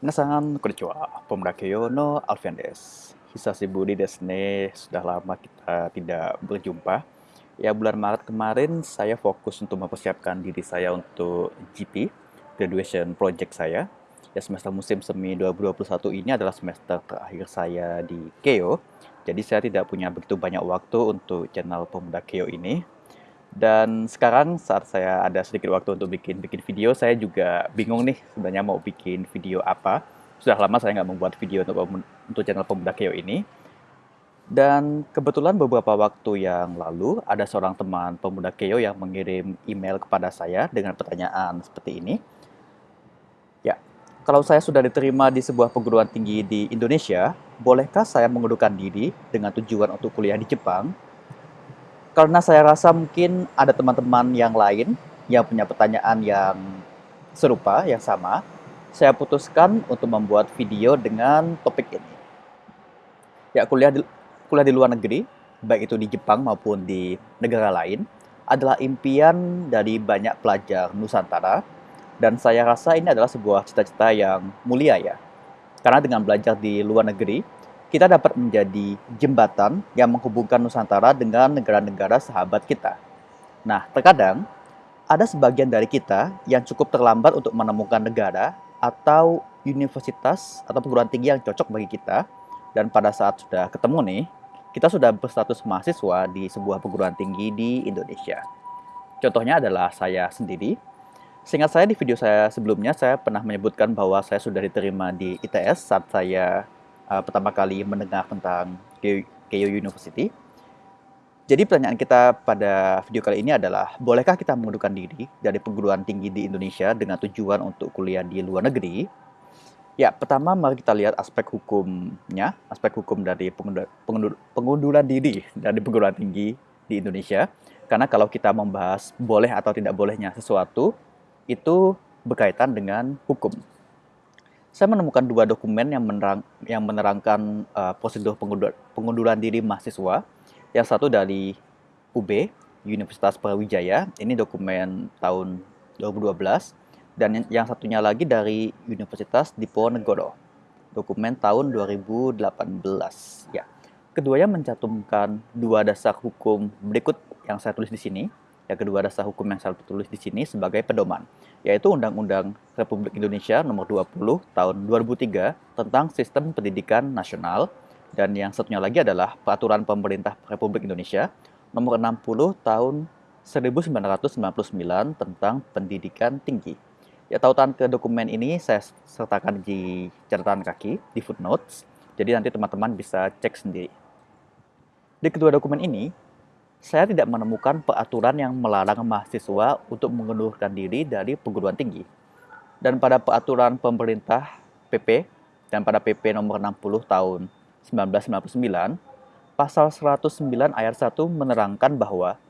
Minasan konnichiwa, Pemuda Keio no Alfian desu. Hisashiburi desu ne, sudah lama kita tidak berjumpa. Ya bulan Maret kemarin saya fokus untuk mempersiapkan diri saya untuk GP, graduation project saya. Ya semester musim semi 2021 ini adalah semester terakhir saya di Keio. Jadi saya tidak punya begitu banyak waktu untuk channel Pemuda Keio ini. Dan sekarang saat saya ada sedikit waktu untuk bikin bikin video, saya juga bingung nih sebenarnya mau bikin video apa. Sudah lama saya nggak membuat video untuk untuk channel Pemuda Keo ini. Dan kebetulan beberapa waktu yang lalu ada seorang teman Pemuda Keo yang mengirim email kepada saya dengan pertanyaan seperti ini. Ya, kalau saya sudah diterima di sebuah perguruan tinggi di Indonesia, bolehkah saya mengundurkan diri dengan tujuan untuk kuliah di Jepang karena saya rasa mungkin ada teman-teman yang lain yang punya pertanyaan yang serupa, yang sama, saya putuskan untuk membuat video dengan topik ini. Ya, kuliah di, kuliah di luar negeri, baik itu di Jepang maupun di negara lain, adalah impian dari banyak pelajar Nusantara, dan saya rasa ini adalah sebuah cita-cita yang mulia ya. Karena dengan belajar di luar negeri, kita dapat menjadi jembatan yang menghubungkan Nusantara dengan negara-negara sahabat kita. Nah, terkadang ada sebagian dari kita yang cukup terlambat untuk menemukan negara atau universitas atau perguruan tinggi yang cocok bagi kita. Dan pada saat sudah ketemu nih, kita sudah berstatus mahasiswa di sebuah perguruan tinggi di Indonesia. Contohnya adalah saya sendiri. Seingat saya di video saya sebelumnya, saya pernah menyebutkan bahwa saya sudah diterima di ITS saat saya uh, pertama kali mendengar tentang Keio University. Jadi pertanyaan kita pada video kali ini adalah, bolehkah kita mengundurkan diri dari perguruan tinggi di Indonesia dengan tujuan untuk kuliah di luar negeri? Ya, pertama mari kita lihat aspek hukumnya, aspek hukum dari pengundur, pengundur, pengunduran diri dari perguruan tinggi di Indonesia. Karena kalau kita membahas boleh atau tidak bolehnya sesuatu, itu berkaitan dengan hukum saya menemukan dua dokumen yang, menerang, yang menerangkan uh, prosedur pengundur, pengunduran diri mahasiswa. Yang satu dari UB, Universitas Brawijaya, ini dokumen tahun 2012. Dan yang satunya lagi dari Universitas Diponegoro, dokumen tahun 2018. Ya, keduanya mencantumkan dua dasar hukum berikut yang saya tulis di sini yang kedua dasar hukum yang saya tulis di sini sebagai pedoman, yaitu Undang-Undang Republik Indonesia Nomor 20 Tahun 2003 tentang Sistem Pendidikan Nasional, dan yang satunya lagi adalah Peraturan Pemerintah Republik Indonesia Nomor 60 Tahun 1999 tentang Pendidikan Tinggi. Ya, tautan ke dokumen ini saya sertakan di catatan kaki, di footnotes, jadi nanti teman-teman bisa cek sendiri. Di kedua dokumen ini, saya tidak menemukan peraturan yang melarang mahasiswa untuk mengundurkan diri dari perguruan tinggi. Dan pada peraturan pemerintah PP dan pada PP nomor 60 tahun 1999, pasal 109 ayat 1 menerangkan bahwa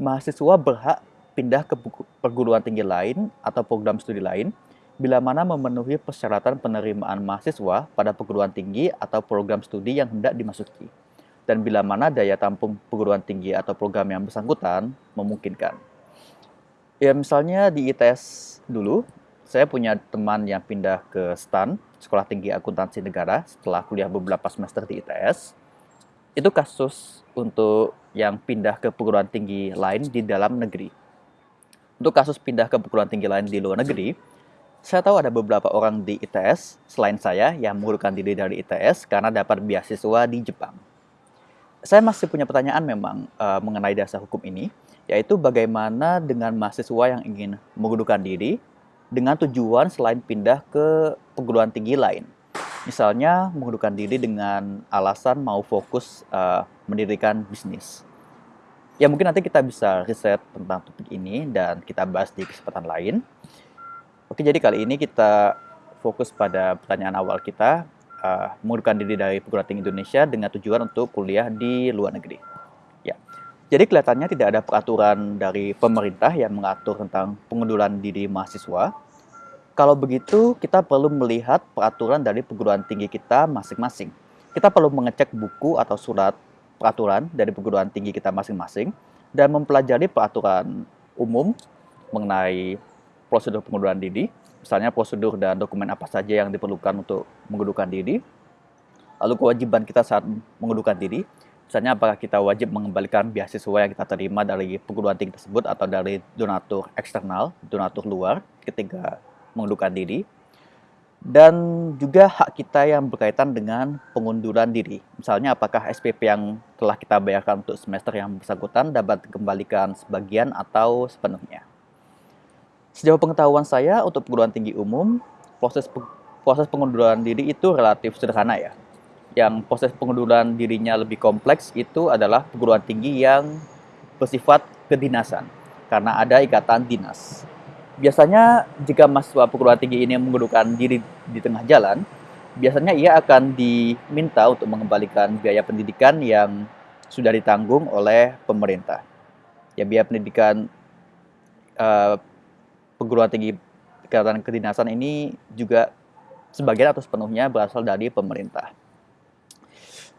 mahasiswa berhak pindah ke perguruan tinggi lain atau program studi lain bila mana memenuhi persyaratan penerimaan mahasiswa pada perguruan tinggi atau program studi yang hendak dimasuki dan bila mana daya tampung perguruan tinggi atau program yang bersangkutan memungkinkan. Ya misalnya di ITS dulu, saya punya teman yang pindah ke STAN, Sekolah Tinggi Akuntansi Negara, setelah kuliah beberapa semester di ITS. Itu kasus untuk yang pindah ke perguruan tinggi lain di dalam negeri. Untuk kasus pindah ke perguruan tinggi lain di luar negeri, saya tahu ada beberapa orang di ITS selain saya yang mengundurkan diri dari ITS karena dapat beasiswa di Jepang saya masih punya pertanyaan memang uh, mengenai dasar hukum ini, yaitu bagaimana dengan mahasiswa yang ingin mengundurkan diri dengan tujuan selain pindah ke perguruan tinggi lain. Misalnya mengundurkan diri dengan alasan mau fokus uh, mendirikan bisnis. Ya mungkin nanti kita bisa riset tentang topik ini dan kita bahas di kesempatan lain. Oke, jadi kali ini kita fokus pada pertanyaan awal kita, uh, mengundurkan diri dari perguruan tinggi Indonesia dengan tujuan untuk kuliah di luar negeri. Ya, jadi kelihatannya tidak ada peraturan dari pemerintah yang mengatur tentang pengunduran diri mahasiswa. Kalau begitu, kita perlu melihat peraturan dari perguruan tinggi kita masing-masing. Kita perlu mengecek buku atau surat peraturan dari perguruan tinggi kita masing-masing dan mempelajari peraturan umum mengenai prosedur pengunduran diri misalnya prosedur dan dokumen apa saja yang diperlukan untuk mengundurkan diri, lalu kewajiban kita saat mengundurkan diri, misalnya apakah kita wajib mengembalikan beasiswa yang kita terima dari perguruan tinggi tersebut atau dari donatur eksternal, donatur luar ketika mengundurkan diri, dan juga hak kita yang berkaitan dengan pengunduran diri. Misalnya apakah SPP yang telah kita bayarkan untuk semester yang bersangkutan dapat dikembalikan sebagian atau sepenuhnya. Sejauh pengetahuan saya untuk perguruan tinggi umum, proses proses pengunduran diri itu relatif sederhana ya. Yang proses pengunduran dirinya lebih kompleks itu adalah perguruan tinggi yang bersifat kedinasan karena ada ikatan dinas. Biasanya jika mahasiswa perguruan tinggi ini mengundurkan diri di tengah jalan, biasanya ia akan diminta untuk mengembalikan biaya pendidikan yang sudah ditanggung oleh pemerintah. Ya biaya pendidikan uh, perguruan tinggi kegiatan kedinasan ini juga sebagian atau sepenuhnya berasal dari pemerintah.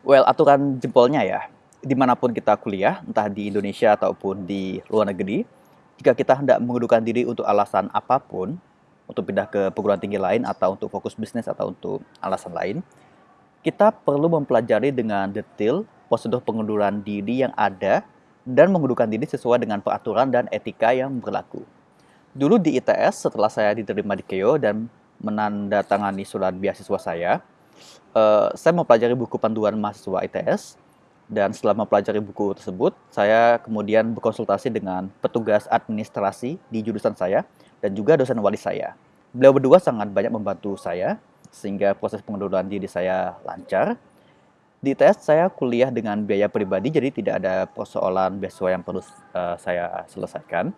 Well, aturan jempolnya ya, di mana pun kita kuliah, entah di Indonesia ataupun di luar negeri, jika kita hendak mengundurkan diri untuk alasan apa pun, untuk pindah ke perguruan tinggi lain atau untuk fokus bisnis atau untuk alasan lain, kita perlu mempelajari dengan detail prosedur pengunduran diri yang ada dan mengundurkan diri sesuai dengan peraturan dan etika yang berlaku. Dulu di ITS, setelah saya diterima di KEO dan menandatangani surat beasiswa saya, uh, saya mempelajari buku panduan mahasiswa ITS dan setelah mempelajari buku tersebut, saya kemudian berkonsultasi dengan petugas administrasi di jurusan saya dan juga dosen wali saya. Beliau berdua sangat banyak membantu saya sehingga proses pengunduran diri saya lancar. Di tes saya kuliah dengan biaya pribadi jadi tidak ada persoalan beasiswa yang perlu uh, saya selesaikan.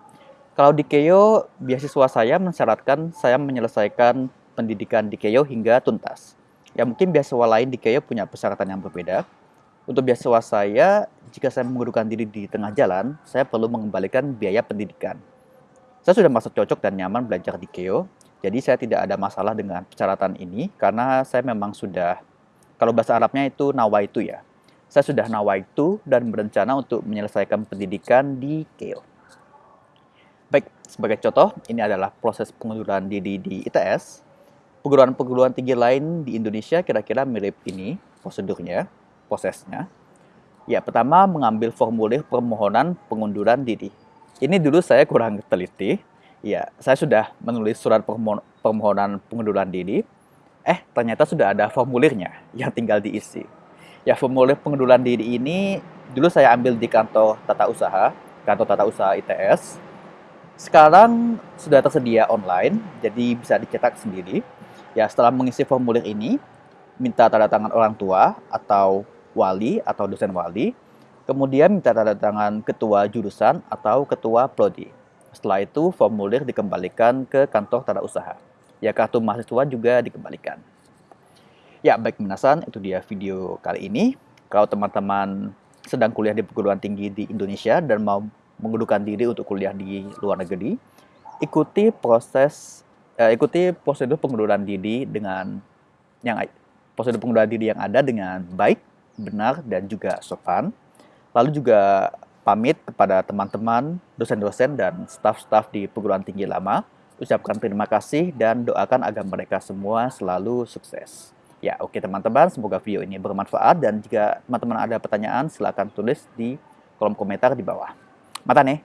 Kalau di Keio, beasiswa saya mensyaratkan saya menyelesaikan pendidikan di Keio hingga tuntas. Ya mungkin beasiswa lain di Keio punya persyaratan yang berbeda. Untuk beasiswa saya, jika saya mengundurkan diri di tengah jalan, saya perlu mengembalikan biaya pendidikan. Saya sudah merasa cocok dan nyaman belajar di KEO, jadi saya tidak ada masalah dengan persyaratan ini karena saya memang sudah, kalau bahasa Arabnya itu nawa itu ya. Saya sudah nawa itu dan berencana untuk menyelesaikan pendidikan di KEO. Baik, sebagai contoh, ini adalah proses pengunduran diri di ITS. Perguruan-perguruan tinggi lain di Indonesia kira-kira mirip ini prosedurnya prosesnya. Ya, pertama mengambil formulir permohonan pengunduran diri. Ini dulu saya kurang teliti. Ya, saya sudah menulis surat permohonan pengunduran diri. Eh, ternyata sudah ada formulirnya yang tinggal diisi. Ya, formulir pengunduran diri ini dulu saya ambil di kantor tata usaha, kantor tata usaha ITS. Sekarang sudah tersedia online, jadi bisa dicetak sendiri. Ya, setelah mengisi formulir ini, minta tanda tangan orang tua atau wali atau dosen wali, kemudian minta tanda tangan ketua jurusan atau ketua prodi. Setelah itu, formulir dikembalikan ke kantor tata usaha. Ya, kartu mahasiswa juga dikembalikan. Ya, baik minasan, itu dia video kali ini. Kalau teman-teman sedang kuliah di perguruan tinggi di Indonesia dan mau mengundurkan diri untuk kuliah di luar negeri, ikuti proses eh, ikuti prosedur pengunduran diri dengan yang prosedur pengunduran diri yang ada dengan baik benar dan juga sopan. Lalu juga pamit kepada teman-teman, dosen-dosen, dan staf-staf di perguruan tinggi lama. Ucapkan terima kasih dan doakan agar mereka semua selalu sukses. Ya, oke teman-teman, semoga video ini bermanfaat dan jika teman-teman ada pertanyaan, silahkan tulis di kolom komentar di bawah. Mata nih.